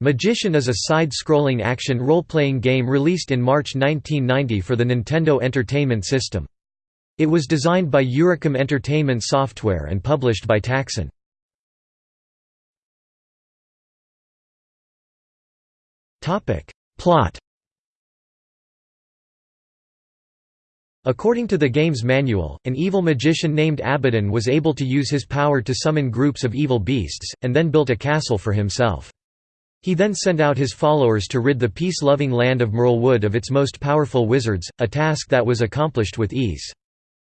Magician is a side-scrolling action role-playing game released in March 1990 for the Nintendo Entertainment System. It was designed by Eurocom Entertainment Software and published by Taxan. Plot According to the game's manual, an evil magician named Abaddon was able to use his power to summon groups of evil beasts, and then built a castle for himself. He then sent out his followers to rid the peace-loving land of Merlewood of its most powerful wizards, a task that was accomplished with ease.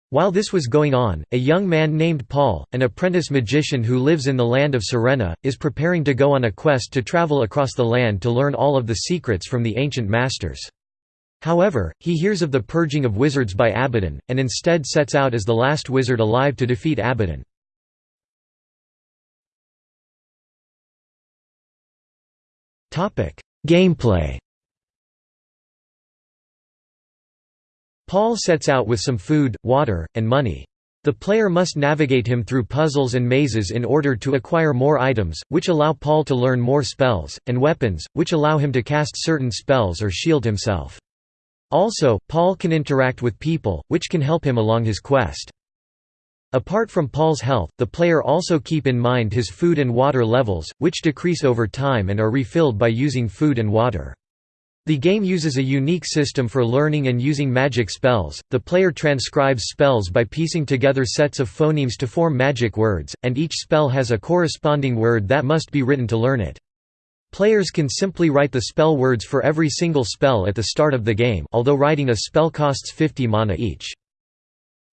While this was going on, a young man named Paul, an apprentice magician who lives in the land of Serena, is preparing to go on a quest to travel across the land to learn all of the secrets from the ancient masters. However, he hears of the purging of wizards by Abaddon, and instead sets out as the last wizard alive to defeat Abaddon. Gameplay Paul sets out with some food, water, and money. The player must navigate him through puzzles and mazes in order to acquire more items, which allow Paul to learn more spells, and weapons, which allow him to cast certain spells or shield himself. Also, Paul can interact with people, which can help him along his quest. Apart from Paul's health, the player also keep in mind his food and water levels, which decrease over time and are refilled by using food and water. The game uses a unique system for learning and using magic spells. The player transcribes spells by piecing together sets of phonemes to form magic words, and each spell has a corresponding word that must be written to learn it. Players can simply write the spell words for every single spell at the start of the game although writing a spell costs 50 mana each.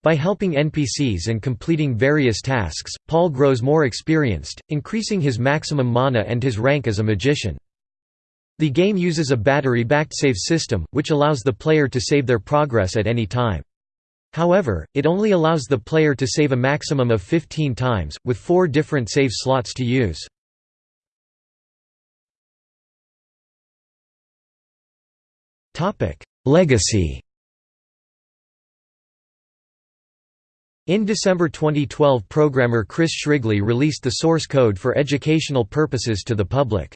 By helping NPCs and completing various tasks, Paul grows more experienced, increasing his maximum mana and his rank as a magician. The game uses a battery-backed save system, which allows the player to save their progress at any time. However, it only allows the player to save a maximum of 15 times, with four different save slots to use. Legacy In December 2012 programmer Chris Shrigley released the source code for educational purposes to the public.